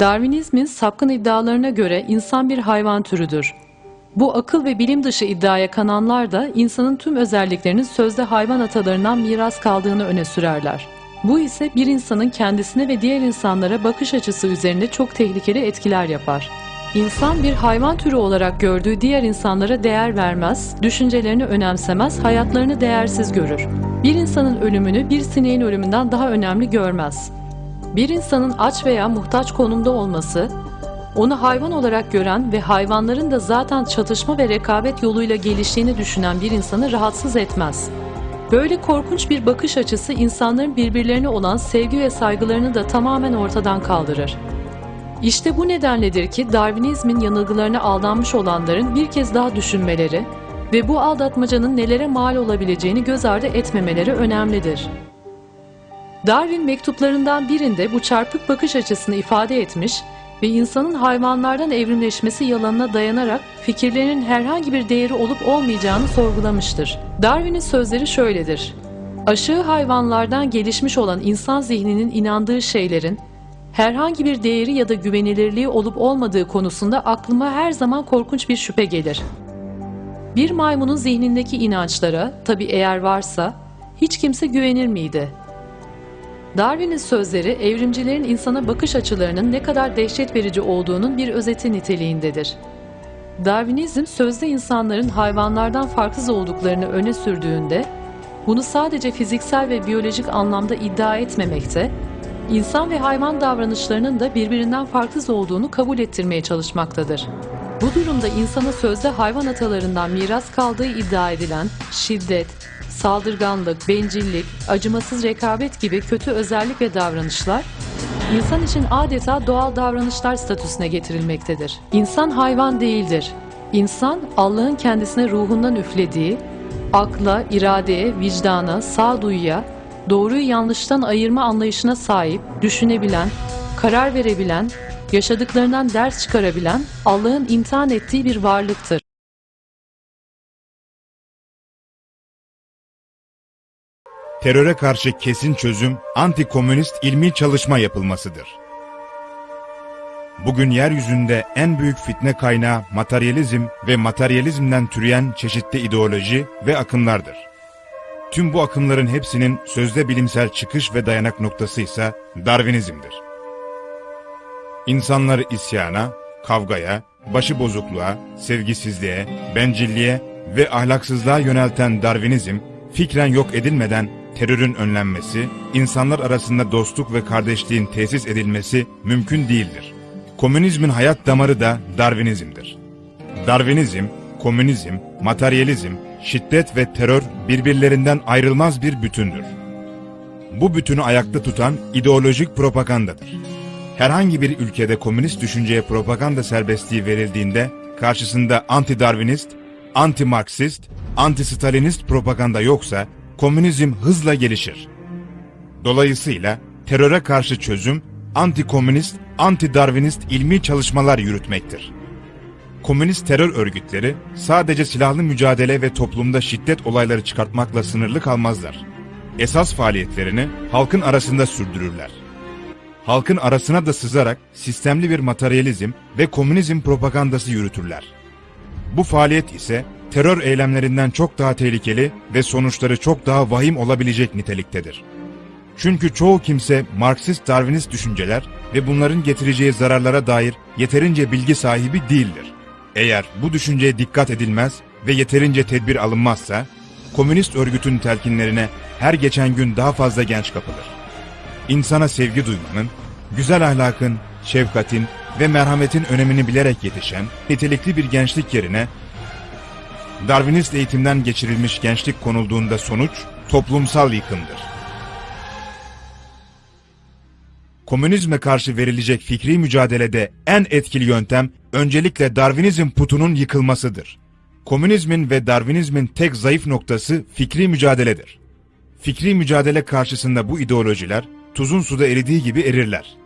Darwinizmin sapkın iddialarına göre insan bir hayvan türüdür. Bu akıl ve bilim dışı iddiaya kananlar da insanın tüm özelliklerinin sözde hayvan atalarından miras kaldığını öne sürerler. Bu ise bir insanın kendisine ve diğer insanlara bakış açısı üzerinde çok tehlikeli etkiler yapar. İnsan bir hayvan türü olarak gördüğü diğer insanlara değer vermez, düşüncelerini önemsemez, hayatlarını değersiz görür. Bir insanın ölümünü bir sineğin ölümünden daha önemli görmez. Bir insanın aç veya muhtaç konumda olması, onu hayvan olarak gören ve hayvanların da zaten çatışma ve rekabet yoluyla geliştiğini düşünen bir insanı rahatsız etmez. Böyle korkunç bir bakış açısı insanların birbirlerine olan sevgi ve saygılarını da tamamen ortadan kaldırır. İşte bu nedenledir ki Darwinizmin yanılgılarına aldanmış olanların bir kez daha düşünmeleri ve bu aldatmacanın nelere mal olabileceğini göz ardı etmemeleri önemlidir. Darwin mektuplarından birinde bu çarpık bakış açısını ifade etmiş ve insanın hayvanlardan evrimleşmesi yalanına dayanarak fikirlerinin herhangi bir değeri olup olmayacağını sorgulamıştır. Darwin'in sözleri şöyledir. Aşağı hayvanlardan gelişmiş olan insan zihninin inandığı şeylerin herhangi bir değeri ya da güvenilirliği olup olmadığı konusunda aklıma her zaman korkunç bir şüphe gelir. Bir maymunun zihnindeki inançlara, tabi eğer varsa, hiç kimse güvenir miydi? Darwin'in sözleri evrimcilerin insana bakış açılarının ne kadar dehşet verici olduğunun bir özeti niteliğindedir. Darwinizm sözde insanların hayvanlardan farksız olduklarını öne sürdüğünde, bunu sadece fiziksel ve biyolojik anlamda iddia etmemekte, insan ve hayvan davranışlarının da birbirinden farksız olduğunu kabul ettirmeye çalışmaktadır. Bu durumda insana sözde hayvan atalarından miras kaldığı iddia edilen şiddet, saldırganlık, bencillik, acımasız rekabet gibi kötü özellik ve davranışlar insan için adeta doğal davranışlar statüsüne getirilmektedir. İnsan hayvan değildir. İnsan Allah'ın kendisine ruhundan üflediği, akla, iradeye, vicdana, sağduyuya, doğruyu yanlıştan ayırma anlayışına sahip, düşünebilen, karar verebilen, yaşadıklarından ders çıkarabilen, Allah'ın imtihan ettiği bir varlıktır. teröre karşı kesin çözüm, anti-komünist ilmi çalışma yapılmasıdır. Bugün yeryüzünde en büyük fitne kaynağı materyalizm ve materyalizmden türeyen çeşitli ideoloji ve akımlardır. Tüm bu akımların hepsinin sözde bilimsel çıkış ve dayanak noktası ise Darwinizmdir. İnsanları isyana, kavgaya, başıbozukluğa, sevgisizliğe, bencilliğe ve ahlaksızlığa yönelten Darwinizm, fikren yok edilmeden terörün önlenmesi, insanlar arasında dostluk ve kardeşliğin tesis edilmesi mümkün değildir. Komünizmin hayat damarı da Darwinizmdir. Darwinizm, komünizm, materyalizm, şiddet ve terör birbirlerinden ayrılmaz bir bütündür. Bu bütünü ayakta tutan ideolojik propagandadır. Herhangi bir ülkede komünist düşünceye propaganda serbestliği verildiğinde karşısında anti-Darwinist, anti-Marksist, anti-Stalinist propaganda yoksa komünizm hızla gelişir. Dolayısıyla teröre karşı çözüm anti-komünist, anti-Darwinist ilmi çalışmalar yürütmektir. Komünist terör örgütleri sadece silahlı mücadele ve toplumda şiddet olayları çıkartmakla sınırlı kalmazlar. Esas faaliyetlerini halkın arasında sürdürürler. Halkın arasına da sızarak sistemli bir materyalizm ve komünizm propagandası yürütürler. Bu faaliyet ise terör eylemlerinden çok daha tehlikeli ve sonuçları çok daha vahim olabilecek niteliktedir. Çünkü çoğu kimse Marksist-Darwinist düşünceler ve bunların getireceği zararlara dair yeterince bilgi sahibi değildir. Eğer bu düşünceye dikkat edilmez ve yeterince tedbir alınmazsa, komünist örgütün telkinlerine her geçen gün daha fazla genç kapılır. İnsana sevgi duymanın, güzel ahlakın, şefkatin ve merhametin önemini bilerek yetişen nitelikli bir gençlik yerine Darwinist eğitimden geçirilmiş gençlik konulduğunda sonuç toplumsal yıkımdır. Komünizme karşı verilecek fikri mücadelede en etkili yöntem öncelikle Darwinizm putunun yıkılmasıdır. Komünizmin ve Darwinizmin tek zayıf noktası fikri mücadeledir. Fikri mücadele karşısında bu ideolojiler tuzun suda eridiği gibi erirler.